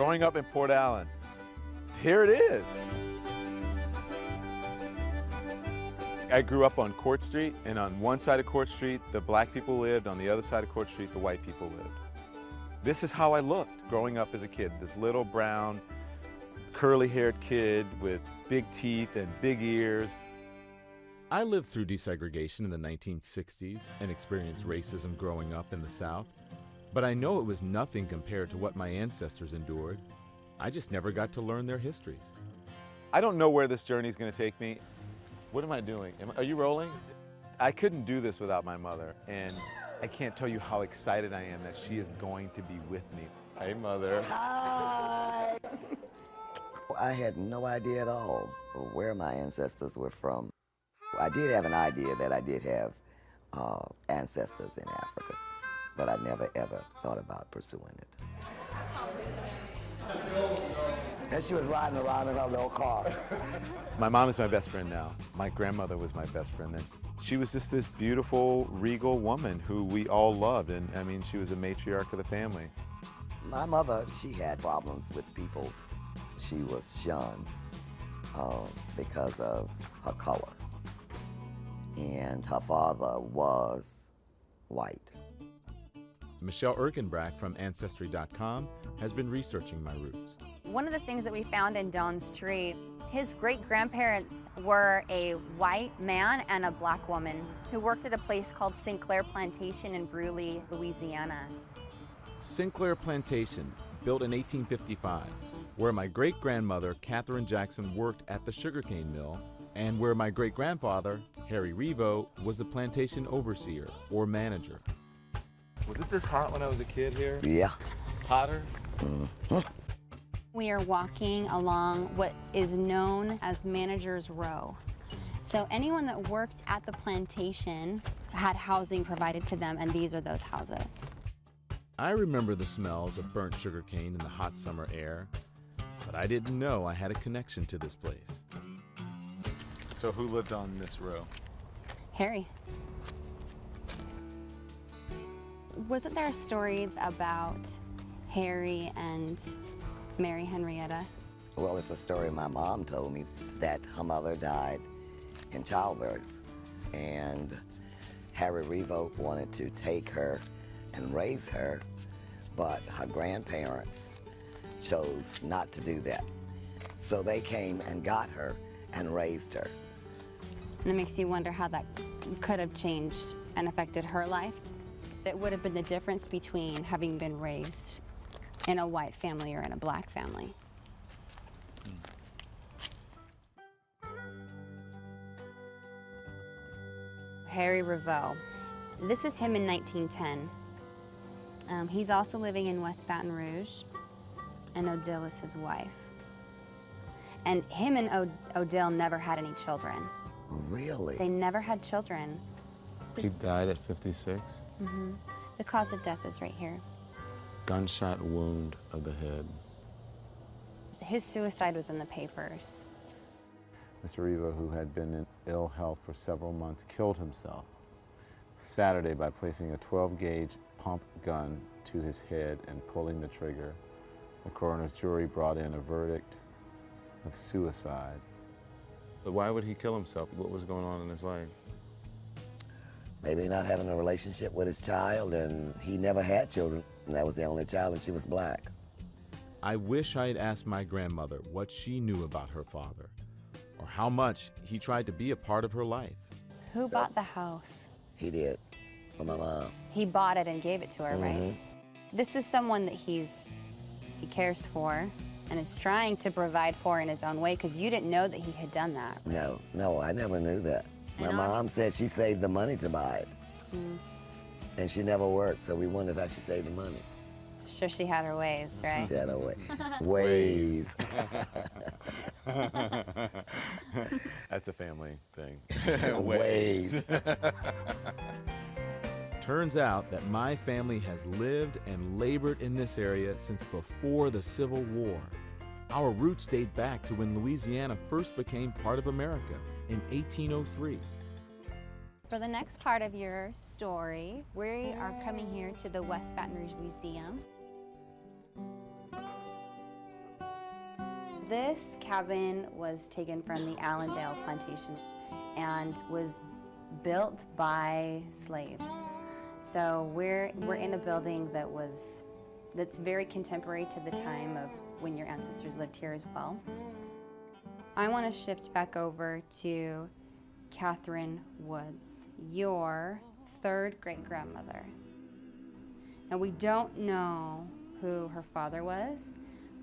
growing up in Port Allen. Here it is. I grew up on Court Street, and on one side of Court Street, the black people lived. On the other side of Court Street, the white people lived. This is how I looked growing up as a kid, this little brown, curly-haired kid with big teeth and big ears. I lived through desegregation in the 1960s and experienced racism growing up in the South, but I know it was nothing compared to what my ancestors endured. I just never got to learn their histories. I don't know where this journey is going to take me. What am I doing? Am, are you rolling? I couldn't do this without my mother, and I can't tell you how excited I am that she is going to be with me. Hey, mother. Hi. I had no idea at all where my ancestors were from. I did have an idea that I did have uh, ancestors in Africa, but I never ever thought about pursuing it. And she was riding around in her little car. my mom is my best friend now. My grandmother was my best friend then. She was just this beautiful, regal woman who we all loved, and I mean, she was a matriarch of the family. My mother, she had problems with people. She was shunned uh, because of her color. And her father was white. Michelle Ercanbrack from Ancestry.com has been researching my roots. One of the things that we found in Don's tree, his great-grandparents were a white man and a black woman who worked at a place called Cinclare Plantation in Brusly, Louisiana. Cinclare Plantation, built in 1855, where my great-grandmother, Catherine Jackson, worked at the sugarcane mill, and where my great-grandfather, Harry Reveau, was the plantation overseer or manager. Was it this hot when I was a kid here? Yeah. Hotter? Mm -hmm. We are walking along what is known as Manager's Row. So anyone that worked at the plantation had housing provided to them, and these are those houses. I remember the smells of burnt sugar cane in the hot summer air, but I didn't know I had a connection to this place. So who lived on this row? Harry. Wasn't there a story about Harry and Mary Henrietta? Well, it's a story my mom told me that her mother died in childbirth and Harry Reveau wanted to take her and raise her, but her grandparents chose not to do that. So they came and got her and raised her. And it makes you wonder how that could have changed and affected her life. It would have been the difference between having been raised in a white family or in a black family. Harry Reveau. This is him in 1910. Um, he's also living in West Baton Rouge, and Odile is his wife. And him and o Odile never had any children. Really? They never had children. He died at 56? Mm-hmm. The cause of death is right here. Gunshot wound of the head. His suicide was in the papers. Mr. Reveau, who had been in ill health for several months, killed himself Saturday by placing a 12-gauge pump gun to his head and pulling the trigger. The coroner's jury brought in a verdict of suicide. But why would he kill himself? What was going on in his life? Maybe not having a relationship with his child, and he never had children. And that was the only child, and she was black. I wish I had asked my grandmother what she knew about her father, or how much he tried to be a part of her life. Who so, bought the house? He did, for my mom. He bought it and gave it to her, mm -hmm. right? Mm-hmm. This is someone that he's he cares for and is trying to provide for in his own way because you didn't know that he had done that. Right? No, no, I never knew that. My and mom said she saved the money to buy it. Mm. And she never worked, so we wondered how she saved the money. Sure she had her ways, right? She had her way. ways. That's a family thing. ways. Turns out that my family has lived and labored in this area since before the Civil War. Our roots date back to when Louisiana first became part of America in 1803. For the next part of your story, we are coming here to the West Baton Rouge Museum. This cabin was taken from the Allendale plantation and was built by slaves. So we're, we're in a building that was, that's very contemporary to the time of when your ancestors lived here as well. I want to shift back over to Catherine Woods, your third great grandmother. Now, we don't know who her father was,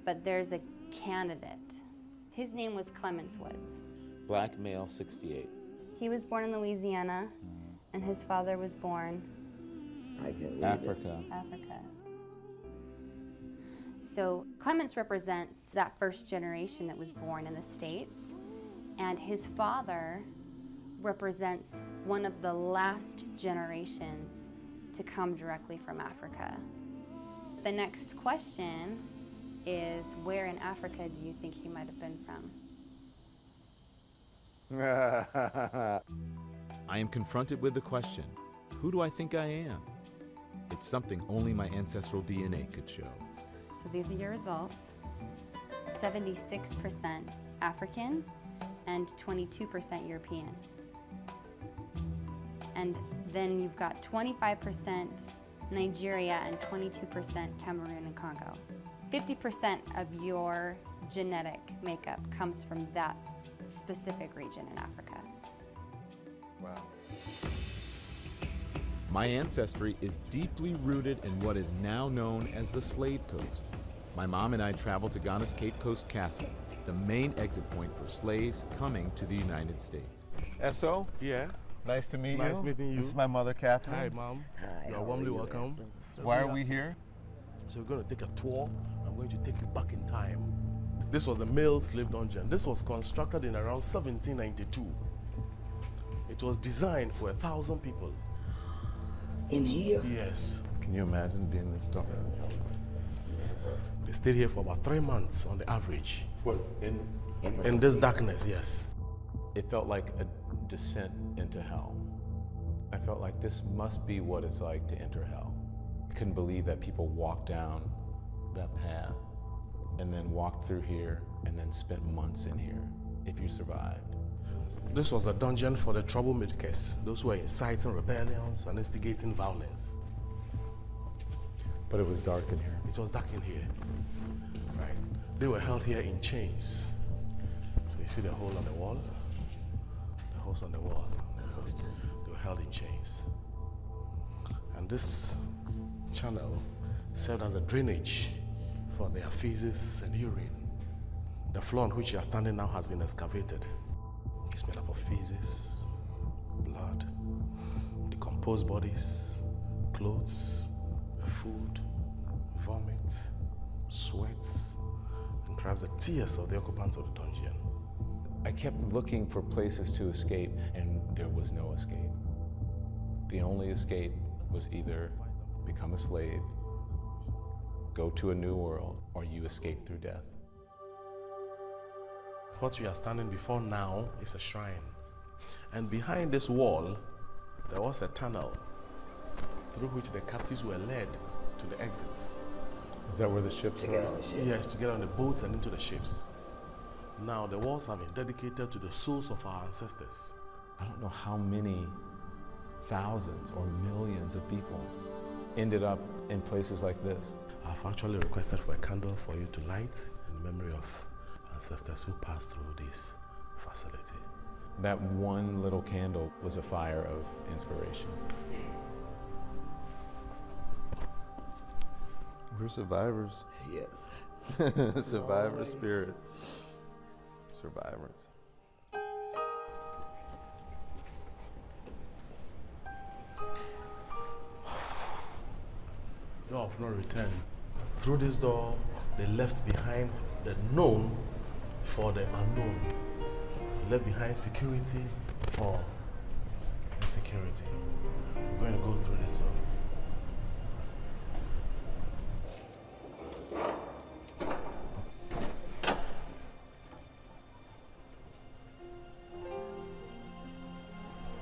but there's a candidate. His name was Clemens Woods. Black male, 68. He was born in Louisiana, mm. and his father was born I can read it. Africa. So Clements represents that first generation that was born in the States, and his father represents one of the last generations to come directly from Africa. The next question is where in Africa do you think he might have been from? I am confronted with the question who do I think I am? It's something only my ancestral DNA could show. So these are your results 76% African and 22% European. And then you've got 25% Nigeria and 22% Cameroon and Congo. 50% of your genetic makeup comes from that specific region in Africa. Wow. My ancestry is deeply rooted in what is now known as the Slave Coast. My mom and I traveled to Ghana's Cape Coast Castle, the main exit point for slaves coming to the United States. Eso, Yeah. nice to meet you. Nice meeting you. This is my mother, Catherine. Hi, mom. Hi, You how are are warmly you, welcome. So Why are are- we here? So we're going to take a tour. I'm going to take you back in time. This was a male slave dungeon. This was constructed in around 1792. It was designed for a thousand people. In here? Yes. Can you imagine being this dark? They stayed here for about three months on the average. What, in? In In this darkness, yes. It felt like a descent into hell. I felt like this must be what it's like to enter hell. I couldn't believe that people walked down that path and then walked through here and then spent months in here if you survived. This was a dungeon for the troublemakers, those who were inciting rebellions and instigating violence. But it was dark in here. It was dark in here. Right. They were held here in chains. So you see the hole on the wall? The holes on the wall. They were held in chains. And this channel served as a drainage for their feces and urine. The floor on which you are standing now has been excavated. It's made up of feces, blood, decomposed bodies, clothes, food, vomit, sweats, and perhaps the tears of the occupants of the dungeon. I kept looking for places to escape, and there was no escape. The only escape was either become a slave, go to a new world, or you escape through death. What we are standing before now is a shrine. And behind this wall, there was a tunnel through which the captives were led to the exits. Is that where the ships To get on the ship. Yes, to get on the boats and into the ships. Now, the walls have been dedicated to the souls of our ancestors. I don't know how many thousands or millions of people ended up in places like this. I've actually requested for a candle for you to light in memory of ancestors who passed through this facility. That one little candle was a fire of inspiration. We're survivors. Yes. Survivor spirit. Survivors. Door of no return. Through this door, they left behind the known for the unknown. Left behind security for insecurity. We're going to go through this door.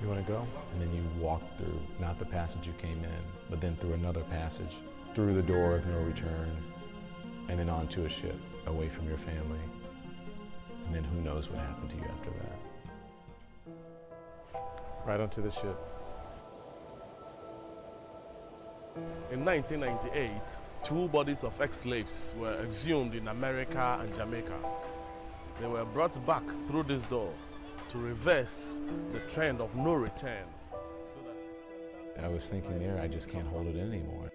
You want to go? And then you walk through, not the passage you came in, but then through another passage, through the door of no return, and then onto a ship, away from your family, And then who knows what happened to you after that. Right onto the ship. In 1998, two bodies of ex-slaves were exhumed in America and Jamaica. They were brought back through this door to reverse the trend of no return. I was thinking there, I just can't hold it in anymore.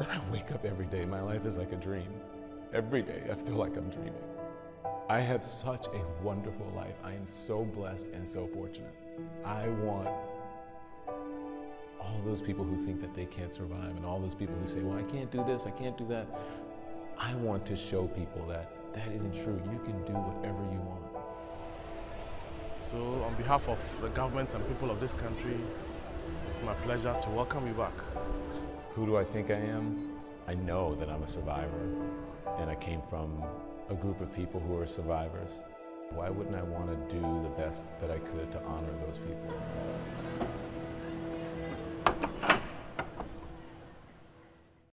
I wake up every day, my life is like a dream. Every day, I feel like I'm dreaming. I have such a wonderful life. I am so blessed and so fortunate. I want all those people who think that they can't survive and all those people who say, well, I can't do this, I can't do that. I want to show people that that isn't true. You can do whatever you want. So, on behalf of the government and people of this country, it's my pleasure to welcome you back. Who do I think I am? I know that I'm a survivor, and I came from a group of people who are survivors. Why wouldn't I want to do the best that I could to honor those people?